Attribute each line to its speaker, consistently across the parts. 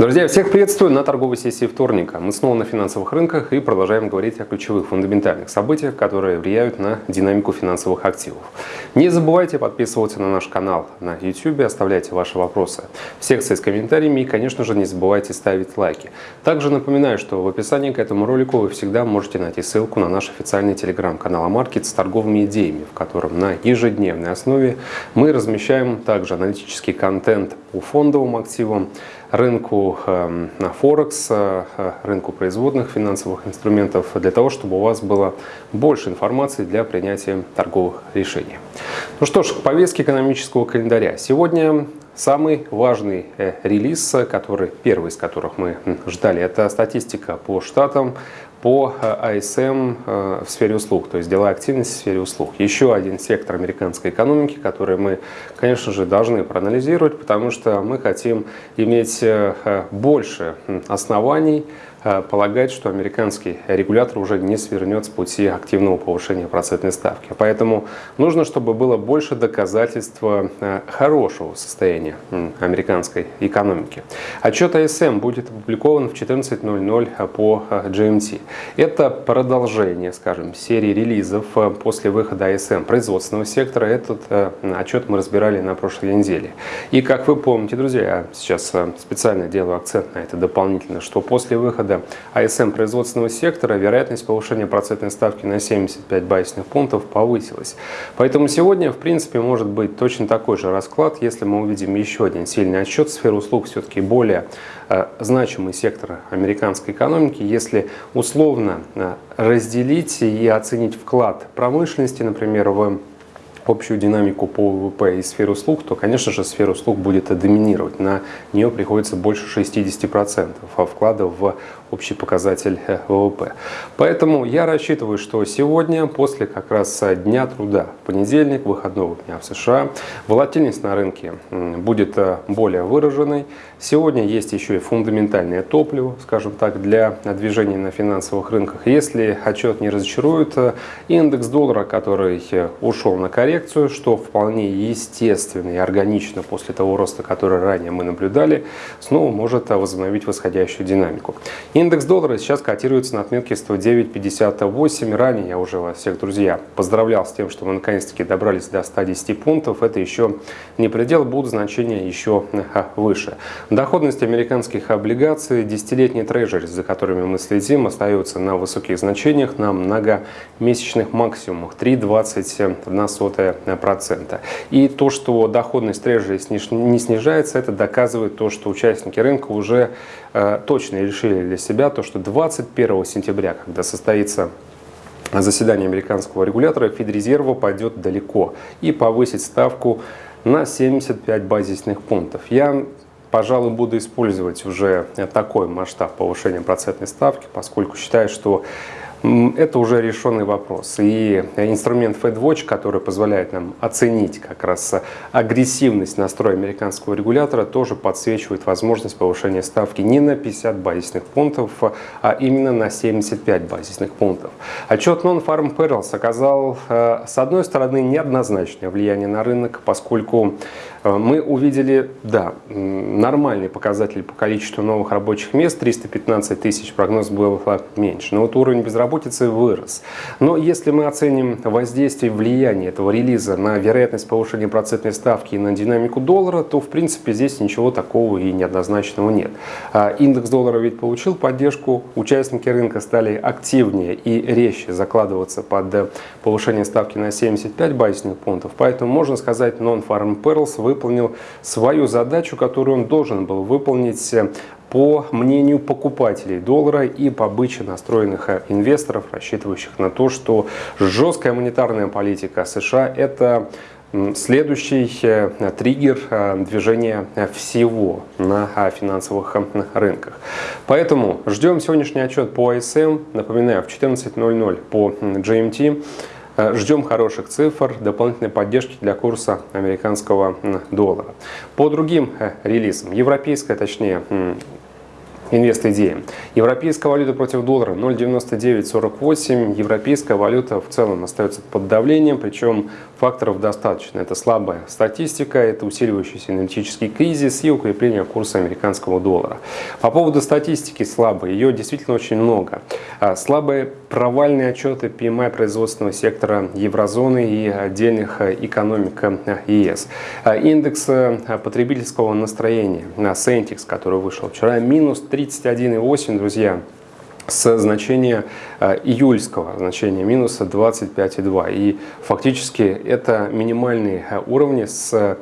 Speaker 1: Друзья, всех приветствую на торговой сессии вторника. Мы снова на финансовых рынках и продолжаем говорить о ключевых фундаментальных событиях, которые влияют на динамику финансовых активов. Не забывайте подписываться на наш канал на YouTube, оставляйте ваши вопросы в секции с комментариями и, конечно же, не забывайте ставить лайки. Также напоминаю, что в описании к этому ролику вы всегда можете найти ссылку на наш официальный телеграм-канал Амаркет с торговыми идеями, в котором на ежедневной основе мы размещаем также аналитический контент по фондовым активам, рынку на Форекс, э, рынку производных финансовых инструментов, для того, чтобы у вас было больше информации для принятия торговых решений. Ну что ж, к экономического календаря. Сегодня Самый важный э, релиз, который, первый из которых мы ждали, это статистика по штатам по АСМ э, в сфере услуг, то есть деловая активность в сфере услуг. Еще один сектор американской экономики, который мы, конечно же, должны проанализировать, потому что мы хотим иметь э, больше оснований Э, полагать, что американский регулятор уже не свернет с пути активного повышения процентной ставки. Поэтому нужно, чтобы было больше доказательств э, хорошего состояния американской экономики. Отчет АСМ будет опубликован в 14.00 по GMT. Это продолжение, скажем, серии релизов э, после выхода АСМ производственного сектора. Этот отчет мы разбирали на прошлой неделе. И как вы помните, друзья, я сейчас специально делаю акцент на это дополнительно, что после выхода выхода АСМ производственного сектора вероятность повышения процентной ставки на 75 базисных пунктов повысилась. Поэтому сегодня, в принципе, может быть точно такой же расклад, если мы увидим еще один сильный отчет. Сфера услуг все-таки более э, значимый сектор американской экономики. Если условно э, разделить и оценить вклад промышленности, например, в общую динамику по ВВП и сферу услуг, то, конечно же, сфера услуг будет доминировать. На нее приходится больше 60% а вкладов в общий показатель э, ВВП. Поэтому я рассчитываю, что сегодня, после как раз Дня труда, понедельник, выходного дня в США, волатильность на рынке будет э, более выраженной. Сегодня есть еще и фундаментальное топливо, скажем так, для движения на финансовых рынках. Если отчет не разочарует, э, индекс доллара, который ушел на коррекцию, что вполне естественно и органично после того роста, который ранее мы наблюдали, снова может возобновить восходящую динамику. Индекс доллара сейчас котируется на отметке 109.58. Ранее я уже вас всех, друзья, поздравлял с тем, что мы наконец-таки добрались до 110 пунктов. Это еще не предел, будут значения еще выше. Доходность американских облигаций, десятилетний трежери, за которыми мы следим, остается на высоких значениях, на многомесячных максимумах 3,21%. И то, что доходность трежери не снижается, это доказывает то, что участники рынка уже э, точно решили для себя то, что 21 сентября, когда состоится заседание американского регулятора, Федрезерва пойдет далеко и повысит ставку на 75 базисных пунктов. Я пожалуй, буду использовать уже такой масштаб повышения процентной ставки, поскольку считаю, что это уже решенный вопрос. И инструмент FedWatch, который позволяет нам оценить как раз агрессивность настроя американского регулятора, тоже подсвечивает возможность повышения ставки не на 50 базисных пунктов, а именно на 75 базисных пунктов. Отчет Non-Farm Perils оказал, э, с одной стороны, неоднозначное влияние на рынок, поскольку мы увидели, да, нормальный показатель по количеству новых рабочих мест, 315 тысяч, прогноз был меньше, но вот уровень безработицы вырос. Но если мы оценим воздействие влияние этого релиза на вероятность повышения процентной ставки и на динамику доллара, то в принципе здесь ничего такого и неоднозначного нет. А индекс доллара ведь получил поддержку, участники рынка стали активнее и резче закладываться под повышение ставки на 75 базисных пунктов, поэтому можно сказать non-farm perils выполнил свою задачу, которую он должен был выполнить э, по мнению покупателей доллара и по бычьи настроенных э, инвесторов, рассчитывающих на то, что жесткая монетарная политика США – это Следующий э, триггер движения всего на финансовых рынках. Поэтому ждем сегодняшний отчет по ISM. Напоминаю, в 14.00 по GMT. Э, ждем хороших цифр, дополнительной поддержки для курса американского доллара. По другим э, релизам, европейская, точнее, инвест-идеи. Европейская валюта против доллара 0,9948. Европейская валюта в целом остается под давлением, причем факторов достаточно. Это слабая статистика, это усиливающийся энергетический кризис и укрепление курса американского доллара. По поводу статистики слабой, ее действительно очень много. А, слабые провальные отчеты PMI производственного сектора еврозоны и отдельных экономик ЕС. А, индекс потребительского настроения, Sentix, который вышел вчера, минус 3 31,8, друзья, с значения э, июльского значения минуса 25,2. И фактически это минимальные э, уровни с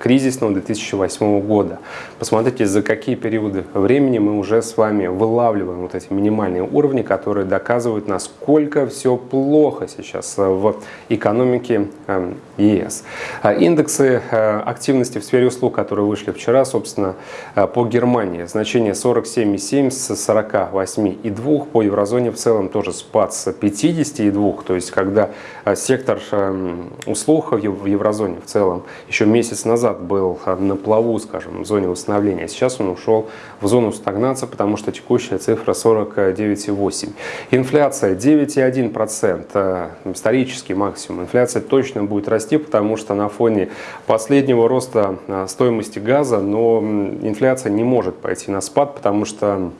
Speaker 1: кризисного 2008 года. Посмотрите, за какие периоды времени мы уже с вами вылавливаем вот эти минимальные уровни, которые доказывают, насколько все плохо сейчас в экономике эм, ЕС. А индексы э, активности в сфере услуг, которые вышли вчера, собственно, э, по Германии, значение 47,7 с 48,2, по еврозоне в целом тоже спад с 52, то есть когда э, сектор эм, услуг в еврозоне в целом еще месяц назад назад был на плаву, скажем, в зоне восстановления. Сейчас он ушел в зону стагнации, потому что текущая цифра 49,8. Инфляция 9,1%, э, исторический максимум. Инфляция точно будет расти, потому что на фоне последнего роста э, стоимости газа, но инфляция не может пойти на спад, потому что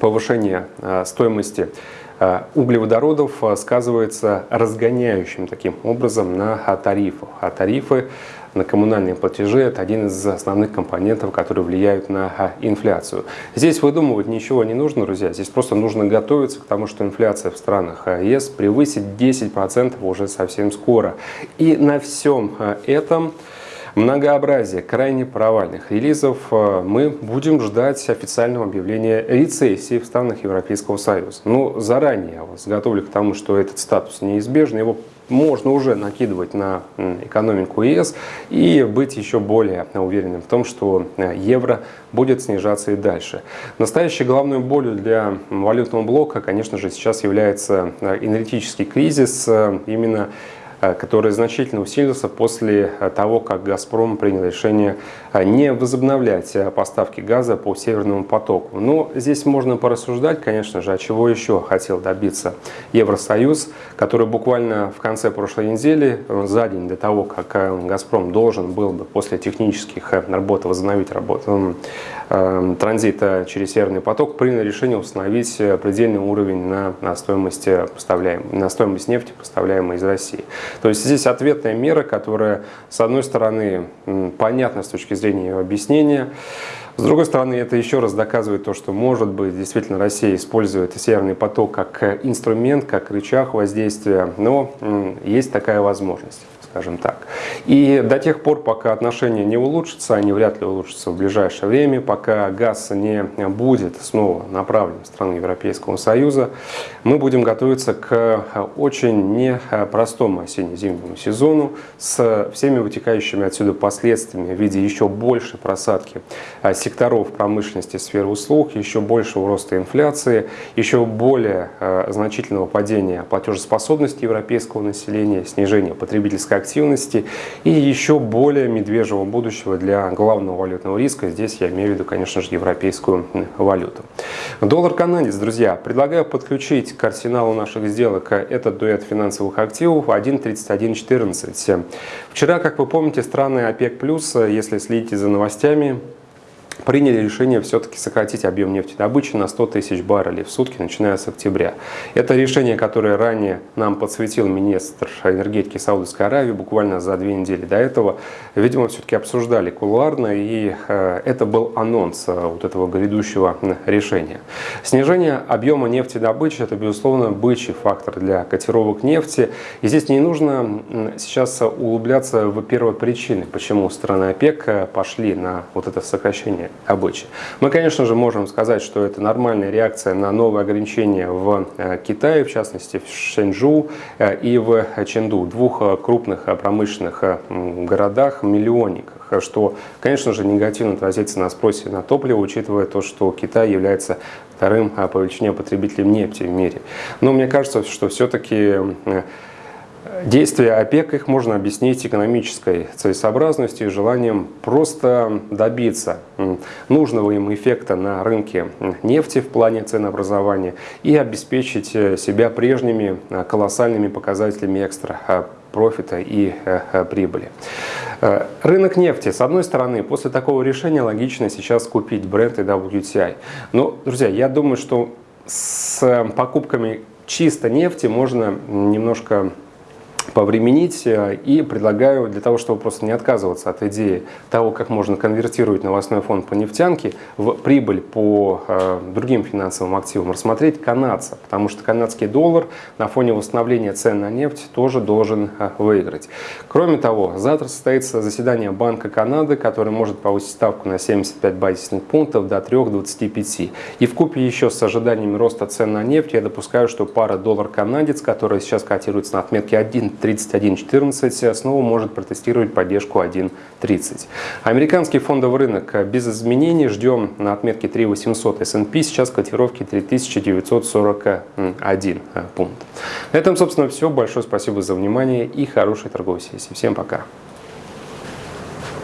Speaker 1: повышение стоимости углеводородов сказывается разгоняющим таким образом на тарифах. А тарифы на коммунальные платежи. Это один из основных компонентов, которые влияют на а, инфляцию. Здесь выдумывать ничего не нужно, друзья. Здесь просто нужно готовиться к тому, что инфляция в странах а, ЕС превысит 10% уже совсем скоро. И на всем а, этом многообразие крайне провальных релизов мы будем ждать официального объявления рецессии в странах Европейского Союза. Ну, заранее я вас готовлю к тому, что этот статус неизбежен, его можно уже накидывать на экономику ЕС и быть еще более уверенным в том, что э, евро будет снижаться и дальше. Настоящей головной болью для валютного блока, конечно же, сейчас является э, энергетический кризис. Э, именно который значительно усилился после э, того, как «Газпром» принял решение э, не возобновлять поставки газа по «Северному потоку». Но здесь можно порассуждать, конечно же, а чего еще хотел добиться Евросоюз, который буквально в конце прошлой недели, за день до того, как «Газпром» должен был бы после технических работ возобновить работу транзита через Северный поток, принял решение установить предельный уровень на, на, стоимость, на стоимость нефти, поставляемой из России. То есть здесь ответная мера, которая, с одной стороны, понятна с точки зрения ее объяснения, с другой стороны, это еще раз доказывает то, что, может быть, действительно Россия использует Северный поток как инструмент, как рычаг воздействия, но есть такая возможность скажем так. И до тех пор, пока отношения не улучшатся, они вряд ли улучшатся в ближайшее время, пока газ не будет снова направлен в страны Европейского Союза, мы будем готовиться к очень непростому осенне-зимнему сезону с всеми вытекающими отсюда последствиями в виде еще большей просадки секторов промышленности, сферы услуг, еще большего роста инфляции, еще более э, значительного падения платежеспособности европейского населения, снижения потребительской активности и еще более медвежьего будущего для главного валютного риска. Здесь я имею в виду, конечно же, европейскую валюту. Доллар-канадец, друзья, предлагаю подключить к арсеналу наших сделок этот дуэт финансовых активов 1.3114. Вчера, как вы помните, страны ОПЕК+, если следите за новостями, приняли решение все-таки сократить объем нефтедобычи на 100 тысяч баррелей в сутки, начиная с октября. Это решение, которое ранее нам подсветил министр энергетики Саудовской Аравии буквально за две недели до этого. Видимо, все-таки обсуждали кулуарно, и э, это был анонс э, вот этого грядущего решения. Снижение объема нефтедобычи – это, безусловно, бычий фактор для котировок нефти. И здесь не нужно сейчас углубляться в первые причины, почему страны ОПЕК э, пошли на вот это сокращение обычай. Мы, конечно же, можем сказать, что это нормальная реакция на новые ограничения в э, Китае, в частности в Шэньчжу э, и в Ченду, двух э, крупных промышленных городах, миллионниках, что, конечно же, негативно отразится на спросе на топливо, учитывая то, что Китай является вторым по величине потребителем нефти в мире. Но мне кажется, что все-таки Действия ОПЕК их можно объяснить экономической целесообразностью и желанием просто добиться нужного им эффекта на рынке нефти в плане ценообразования и обеспечить э, себя прежними э, колоссальными показателями экстра э, профита и прибыли. Рынок нефти. С одной стороны, после такого решения логично сейчас купить бренд и WTI. Но, друзья, я думаю, что с покупками чисто нефти можно немножко повременить э, и предлагаю для того, чтобы просто не отказываться от идеи того, как можно конвертировать новостной фонд по нефтянке в прибыль по э, другим финансовым активам, рассмотреть канадца, потому что канадский доллар на фоне восстановления цен на нефть тоже должен э, выиграть. Кроме того, завтра состоится заседание Банка Канады, который может повысить ставку на 75 базисных пунктов до 3,25. И в купе еще с ожиданиями роста цен на нефть я допускаю, что пара доллар-канадец, которая сейчас котируется на отметке 1 31.14 снова может протестировать поддержку 1.30. Американский фондовый рынок без изменений. Ждем на отметке 3800 S&P. Сейчас котировки 3941 пункт. На этом, собственно, все. Большое спасибо за внимание и хорошей торговой сессии. Всем пока.